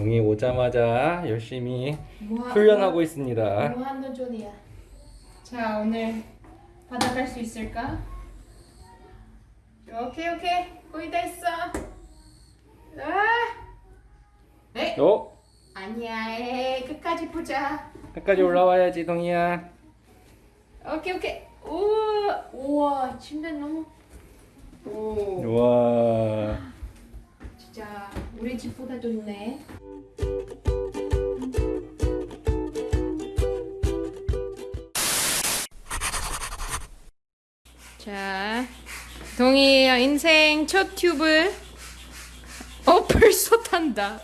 동이 오자마자 열심히 뭐 하- 훈련하고 있습니다. 뭐 하는 존이야. 자 오늘 갈수 있을까? 오케이 오케이 거의 다 했어. 아, 에 어? 아니야 에 끝까지 보자. 끝까지 올라와야지 동이야. 오케이 오케이. 우와 침대 너무. 오 우와. 진짜 우리 집보다 좋네. 자, 동이 인생 첫 튜브. 어 벌써 탄다.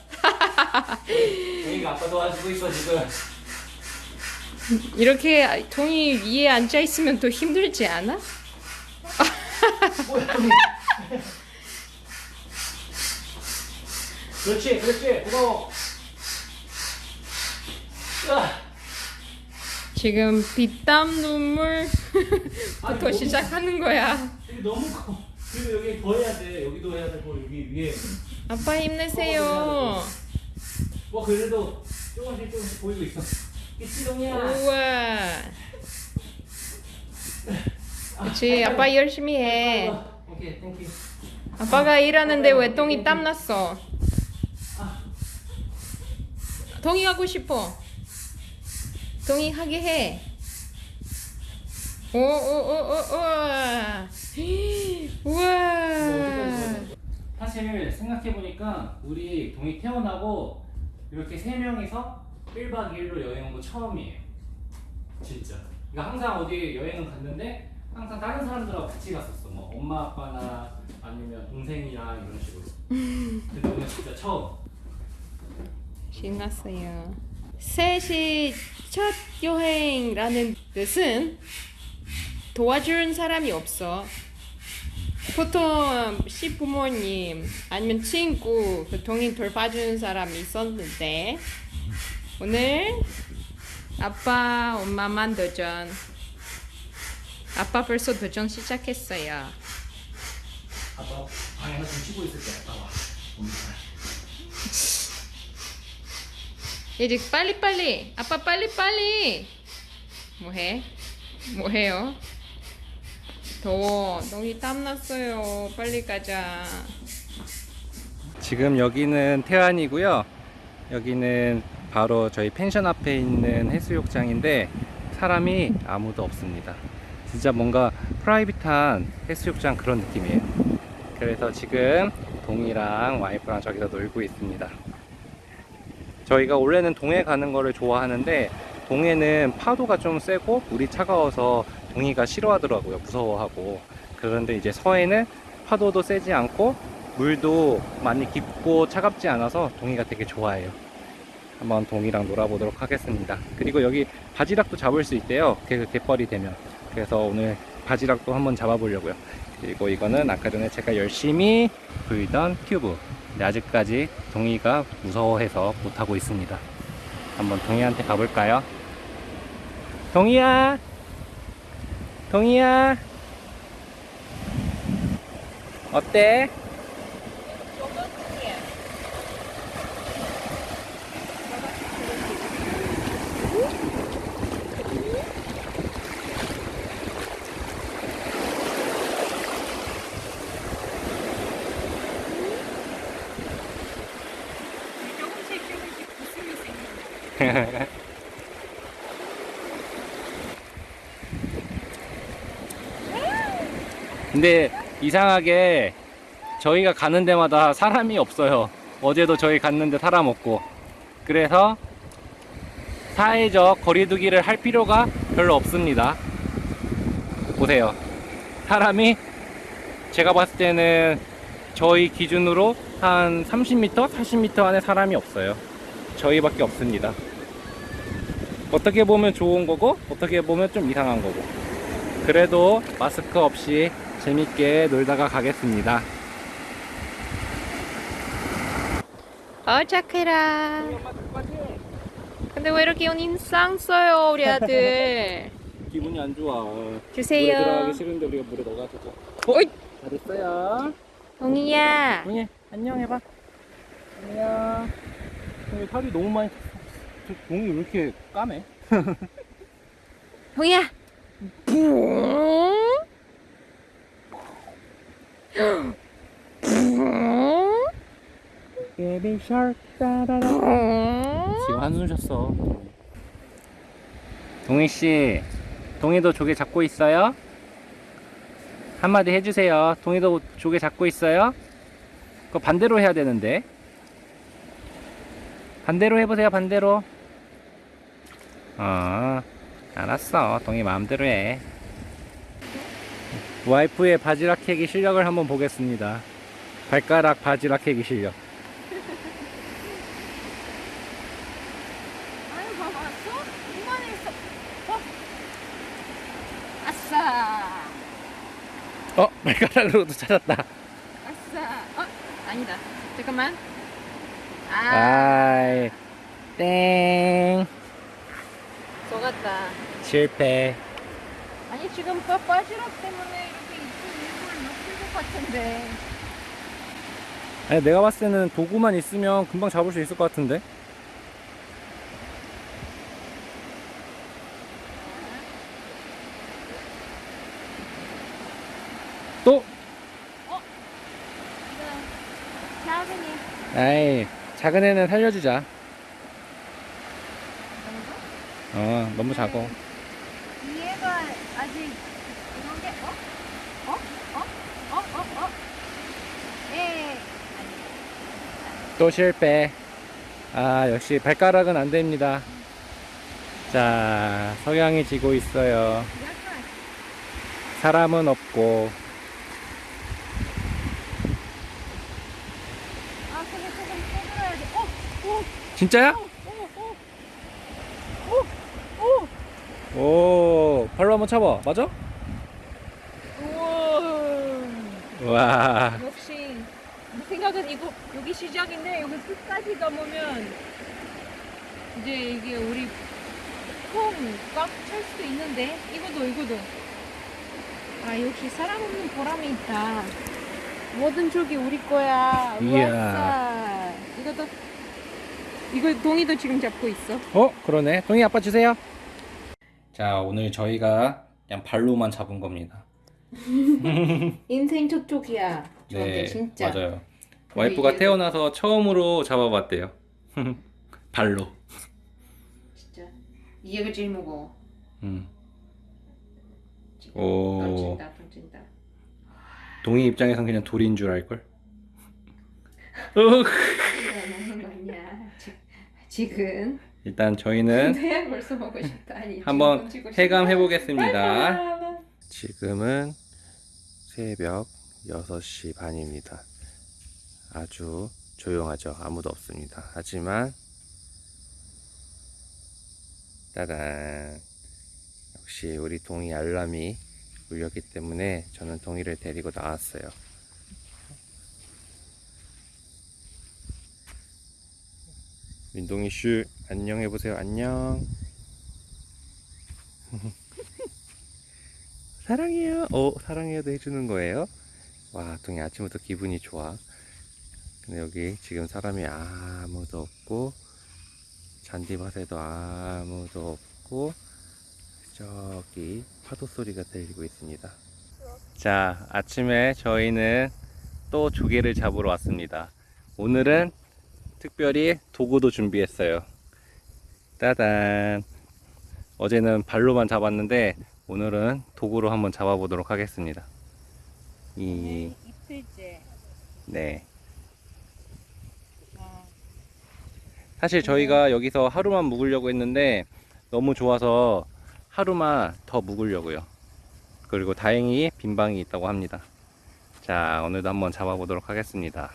동이가 아빠 도와주고 있어 지금. 이렇게 동이 위에 앉아 있으면 더 힘들지 않아? 그렇지 그렇지 고마워. 으아. 지금 피땀 눈물부터 아니, 시작하는 거야. 여기 너무 커. 그리고 여기 더 해야 돼. 여기도 해야 되고 여기 위에. 아빠 힘내세요. 뭐 그래도 조금씩 조금씩 보이고 있어. 그치 동이야. 우와. 그치 아빠 열심히 해. Okay thank you. 아빠가 일하는데 왜 동이 땀 났어? 동이 하고 싶어. 동이 하게 해. 오오오오 우와. 사실 생각해 보니까 우리 동이 태어나고 이렇게 세 명이서 1박 2일로 여행 온 거 처음이에요. 진짜. 그러니까 항상 어디 여행은 갔는데 항상 다른 사람들하고 같이 갔었어. 뭐 엄마 아빠나 아니면 동생이랑 이런 식으로. 근데 오늘 진짜 처음. 신났어요. 셋이 첫 여행라는 뜻은 도와주는 사람이 없어. 보통 시부모님 아니면 친구 그 동인 돌봐주는 사람이 있었는데 오늘 아빠 엄마만 도전. 아빠 벌써 도전 시작했어요. 아빠 방에서 좀 쉬고 있을 때 아빠 와. 이제 빨리 빨리 아빠 빨리 빨리 뭐해 뭐해요 더워 너무 땀 났어요 빨리 가자 지금 여기는 태안이고요. 여기는 바로 저희 펜션 앞에 있는 해수욕장인데 사람이 아무도 없습니다. 진짜 뭔가 프라이빗한 해수욕장 그런 느낌이에요. 그래서 지금 동이랑 와이프랑 저기서 놀고 있습니다. 저희가 원래는 동해 가는 거를 좋아하는데 동해는 파도가 좀 세고 물이 차가워서 동이가 싫어하더라고요. 무서워하고. 그런데 이제 서해는 파도도 세지 않고 물도 많이 깊고 차갑지 않아서 동이가 되게 좋아해요. 한번 동이랑 놀아보도록 하겠습니다. 그리고 여기 바지락도 잡을 수 있대요. 개, 갯벌이 되면. 그래서 오늘 바지락도 한번 잡아보려고요. 그리고 이거는 아까 전에 제가 열심히 불던 튜브. 근데 아직까지 동이가 무서워해서 못하고 있습니다. 한번 동이한테 가볼까요? 동이야! 동이야! 어때? 조금씩 조금씩 웃음이 생긴다 근데 이상하게 저희가 가는 데마다 사람이 없어요. 어제도 저희 갔는데 사람 없고. 그래서 사회적 거리두기를 할 필요가 별로 없습니다. 보세요. 사람이 제가 봤을 때는 저희 기준으로 한 30m, 40m 안에 사람이 없어요. 저희밖에 없습니다. 어떻게 보면 좋은 거고, 어떻게 보면 좀 이상한 거고. 그래도 마스크 없이 재밌게 놀다가 가겠습니다. 어 착해라 근데 왜 이렇게 인상 써요 우리 아들 기분이 안 좋아. 주세요. 물에 들어가기 싫은데 우리가 물에 넣어가지고. 어이 잘했어요. 동이야 동희 안녕 해봐. 안녕. 아니, 살이 너무 많이 저 동이 왜 이렇게 까매? shark 따라라 지금 한숨 쉬었어 동희 씨 동희도 조개 잡고 있어요? 한마디 해주세요 동희도 조개 잡고 있어요? 그거 반대로 해야 되는데 반대로 해보세요 반대로 어 알았어 동희 마음대로 해 와이프의 바지락 캐기 실력을 한번 보겠습니다 발가락 바지락 캐기 실력 아유 봐봐 왔어? 이만했어. 어? 아싸. 어 발가락으로도 찾았다 아싸. 어? 아니다. 잠깐만. 아. 아이 땡 속았다. 실패 아니 지금 빠- 빠지락 때문에 이렇게 입술 일부러 높일 것 같은데. 아니 내가 봤을 때는 도구만 있으면 금방 잡을 수 있을 것 같은데 또 이거 작은이 아이 작은 애는 살려주자? 어 너무 작어 얘가 아직 이런 게 어? 어? 어? 어? 어? 어? 예. 또 실패 아 역시 발가락은 안 됩니다 자 석양이 지고 있어요 사람은 없고 아. 어? 어? 진짜야? 어? 어? 어? 어? 오 발로 한번 차봐. 맞아? 우와. 와. 역시 내 생각은 이거 여기 시작인데 여기 끝까지 가보면 이제 이게 우리 콩꽉찰 수도 있는데 이거도 이거도. 아 역시 사람 없는 보람이 있다. 모든 쪽이 우리 거야. 이야. 이것도 이거 동이도 지금 잡고 있어. 어 그러네. 동희 아빠 주세요 자 오늘 저희가 그냥 발로만 잡은 겁니다. 인생 저쪽이야. 저한테 진짜. 네, 맞아요. 와이프가 이게- 태어나서 처음으로 잡아봤대요. 발로. 진짜. 이해가 제일 무거워. 음. 오. 던진다 던진다. 동희 입장에선 그냥 돌인 줄 알걸? 지금 일단 저희는 내 벌써 먹고 싶다 아니 한번. 해감해 보겠습니다 지금은 새벽 6시 반입니다. 아주 조용하죠. 아무도 없습니다. 하지만 따단 역시 우리 동이 알람이 울렸기 때문에 저는 동이를 데리고 나왔어요. 민동이 슈 안녕 해보세요. 안녕. 사랑해요. 어, 사랑해요도 해주는 거예요. 와, 동이 아침부터 기분이 좋아. 근데 여기 지금 사람이 아무도 없고, 잔디밭에도 아무도 없고, 저기 파도 소리가 들리고 있습니다. 자, 아침에 저희는 또 조개를 잡으러 왔습니다. 오늘은 특별히 도구도 준비했어요. 따단. 어제는 발로만 잡았는데 오늘은 도구로 한번 잡아보도록 하겠습니다. 이, 이틀째 네. 아, 사실 저희가 여기서 하루만 묵으려고 했는데 너무 좋아서 하루만 더 묵으려고요. 그리고 다행히 빈방이 있다고 합니다. 자, 오늘도 한번 잡아보도록 하겠습니다.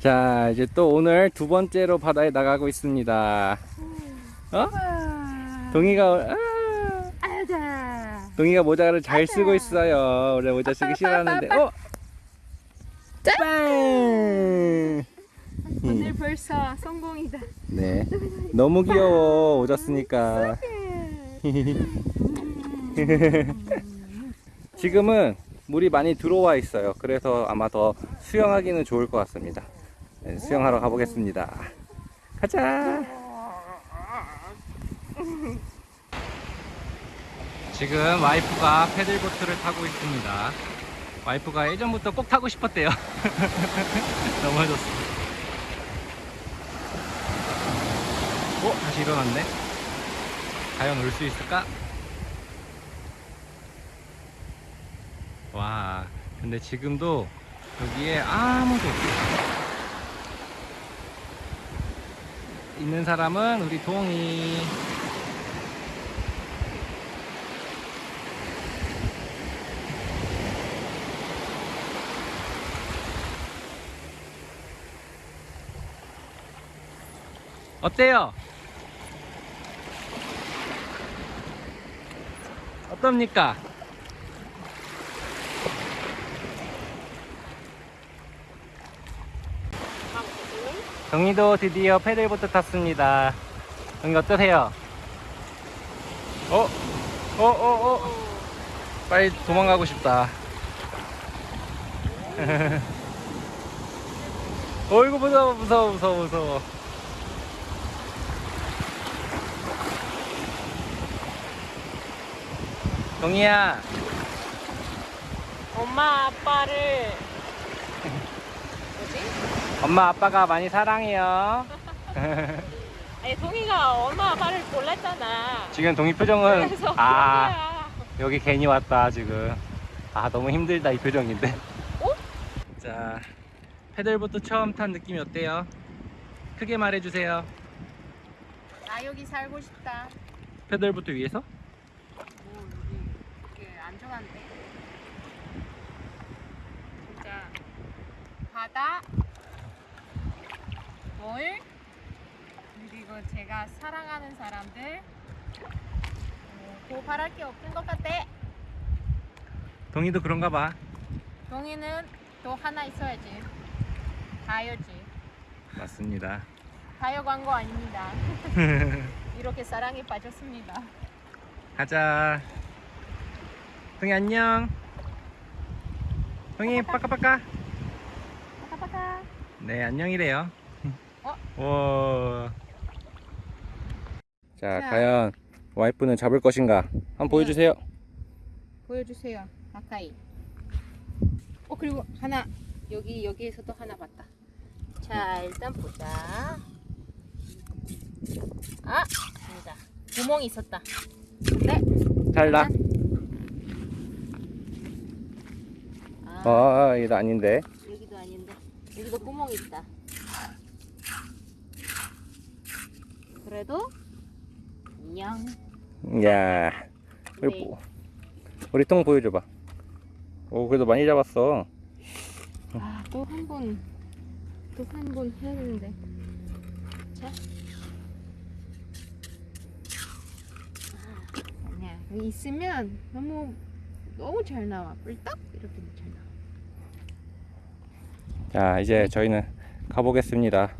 자, 이제 또 오늘 두 번째로 바다에 나가고 있습니다. 어? 와. 동이가, 아, 동이가 모자를 잘 쓰고 있어요. 원래 모자 쓰기 싫어하는데, 어? 짠! 오늘 벌써 성공이다 네. 너무 귀여워. 모자 쓰니까. 지금은 물이 많이 들어와 있어요. 그래서 아마 더 수영하기는 좋을 것 같습니다. 네, 수영하러 가보겠습니다. 가자. 지금 와이프가 패들보트를 타고 있습니다. 와이프가 예전부터 꼭 타고 싶었대요. 넘어졌어. 어? 다시 일어났네. 과연 올 수 있을까? 와, 근데 지금도 여기에 아무도 없어. 있는 사람은 우리 동이. 어때요? 어떻습니까? 정이도 드디어 패들보트 탔습니다. 정이 어떠세요? 어? 어, 어, 어. 빨리 도망가고 싶다. 어이구, 무서워, 무서워, 무서워, 무서워. 동이야, 엄마 아빠를? 엄마 아빠가 많이 사랑해요. 아니 동이가 엄마 아빠를 몰랐잖아. 지금 동이 표정은 아. 여기 괜히 왔다 지금 아 너무 힘들다 이 표정인데 어? 자 패들보트 처음 탄 느낌이 어때요? 크게 말해주세요 나 여기 살고 싶다. 패들보트 위에서? 뭐 여기 이게 안전한데? 진짜 바다, 물 그리고 제가 사랑하는 사람들 어, 더 바랄 게 없는 것 같아. 동이도 그런가 봐 동이는 또 하나 있어야지. 다이어지. 맞습니다 다이어 광고 아닙니다. 이렇게 사랑에 빠졌습니다. 가자 동이 안녕 동이 빠까빠까 빠까빠까. 네 안녕이래요 어? 와. 자, 자. 과연 와이프는 잡을 것인가 한번 보여주세요 보여주세요. 가까이. 어 그리고 하나 여기 여기에서도 하나 봤다. 자 일단 보자. 아 진짜 구멍이 있었다. 네. 탈락 아, 아 이거 아닌데 여기도 아닌데 여기도 구멍이 있다. 그래도 안녕. 야 우리, 네. 뭐- 우리 통 보여줘봐 오 그래도 많이 잡았어 아 또 한 번 또 한 번 해야 되는데. 자. 아, 아니야 여기 있으면 너무 너무 잘 나와 뿔떡 이렇게 잘 나와. 자 이제 저희는 가보겠습니다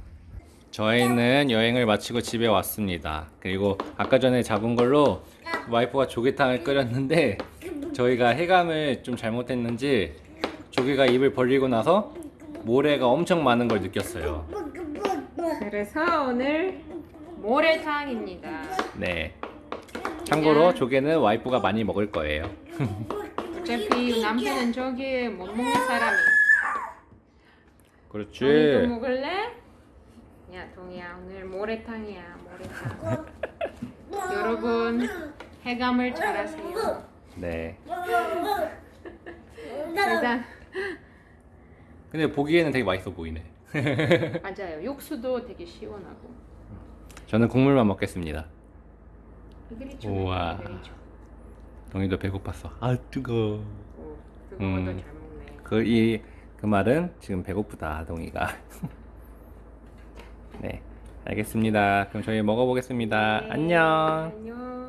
저희는 여행을 마치고 집에 왔습니다 그리고 아까 전에 잡은 걸로 와이프가 조개탕을 끓였는데 저희가 해감을 좀 잘못했는지 조개가 입을 벌리고 나서 모래가 엄청 많은 걸 느꼈어요 그래서 오늘 모래탕입니다. 네 참고로 조개는 와이프가 많이 먹을 거예요 어차피 남편은 저기 못 먹는 사람이. 그렇지 먹을래? 야 동이야 오늘 모래탕이야 모래탕. 여러분 해감을 잘하세요. 네 일단 근데 보기에는 되게 맛있어 보이네 맞아요. 육수도 되게 시원하고. 저는 국물만 먹겠습니다 그렇죠. 우와. 그렇죠. 동이도 배고팠어 아 뜨거 음. 잘 먹네. 그이 그 말은 지금 배고프다 동이가 네 알겠습니다. 그럼 저희 먹어보겠습니다. 네, 안녕. 안녕.